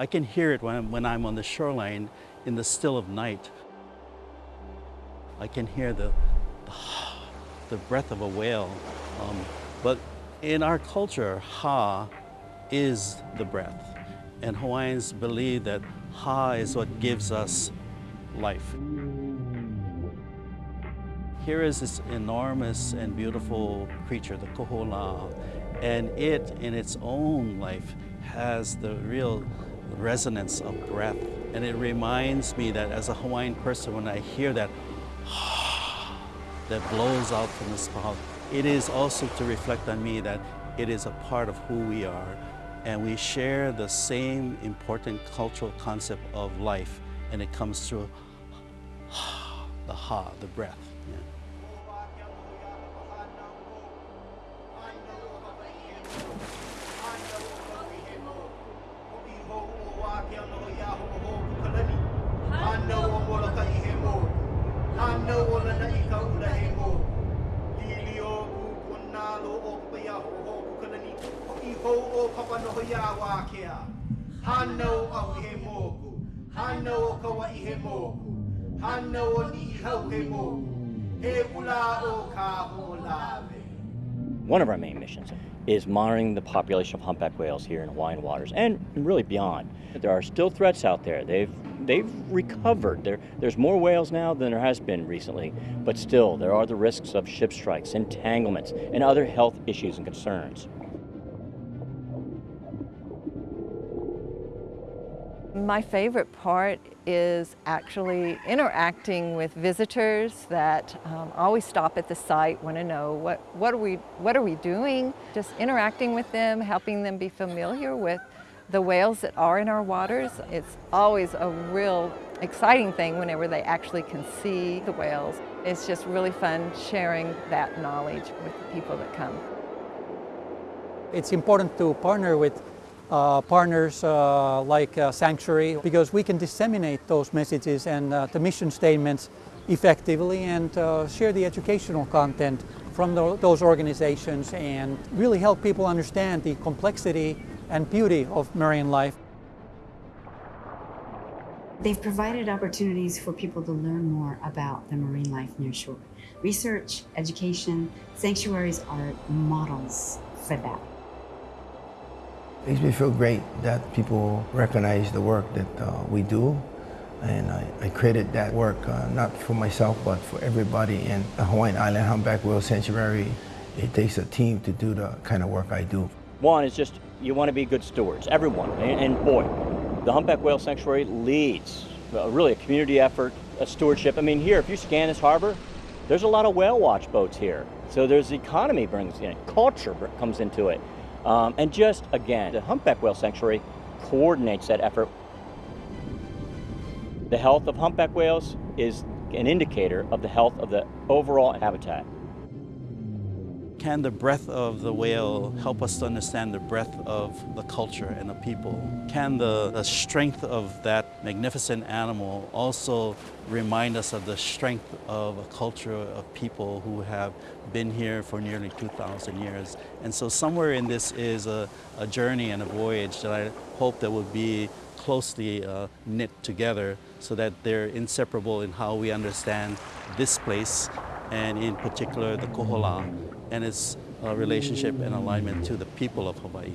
I can hear it when I'm, when I'm on the shoreline in the still of night. I can hear the, the, the breath of a whale. Um, but in our culture, ha is the breath. And Hawaiians believe that ha is what gives us life. Here is this enormous and beautiful creature, the kohola, and it in its own life has the real resonance of breath. And it reminds me that as a Hawaiian person, when I hear that that blows out from the mouth, it is also to reflect on me that it is a part of who we are. And we share the same important cultural concept of life, and it comes through the ha, the breath. Yeah. One of our main missions is monitoring the population of humpback whales here in Hawaiian waters and really beyond. There are still threats out there. They've they've recovered. There, there's more whales now than there has been recently, but still there are the risks of ship strikes, entanglements, and other health issues and concerns. My favorite part is actually interacting with visitors that um, always stop at the site, want to know what, what, are we, what are we doing, just interacting with them, helping them be familiar with the whales that are in our waters. It's always a real exciting thing whenever they actually can see the whales. It's just really fun sharing that knowledge with the people that come. It's important to partner with uh, partners uh, like uh, Sanctuary because we can disseminate those messages and uh, the mission statements effectively and uh, share the educational content from the, those organizations and really help people understand the complexity and beauty of marine life. They've provided opportunities for people to learn more about the marine life near shore. Research, education, sanctuaries are models for that. Makes me feel great that people recognize the work that uh, we do. And I, I created that work uh, not for myself, but for everybody in the Hawaiian Island Humpback Whale Sanctuary. It takes a team to do the kind of work I do. One is just you want to be good stewards, everyone. And, and boy, the Humpback Whale Sanctuary leads uh, really a community effort, a stewardship. I mean, here, if you scan this harbor, there's a lot of whale watch boats here. So there's the economy brings in, culture comes into it. Um, and just, again, the Humpback Whale Sanctuary coordinates that effort. The health of humpback whales is an indicator of the health of the overall habitat. Can the breath of the whale help us to understand the breath of the culture and the people? Can the, the strength of that magnificent animal also remind us of the strength of a culture of people who have been here for nearly 2,000 years? And so somewhere in this is a, a journey and a voyage that I hope that will be closely uh, knit together so that they're inseparable in how we understand this place and in particular the Kohola and its uh, relationship and alignment to the people of Hawaii.